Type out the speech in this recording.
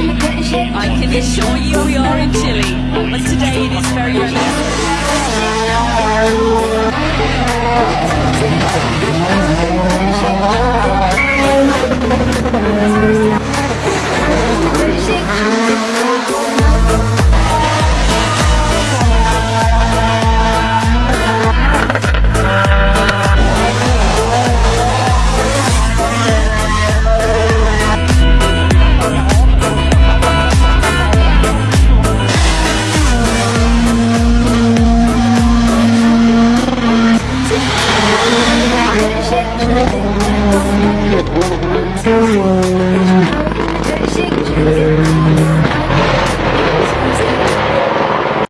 I can assure you we are in Chile, but today it is very Thank you.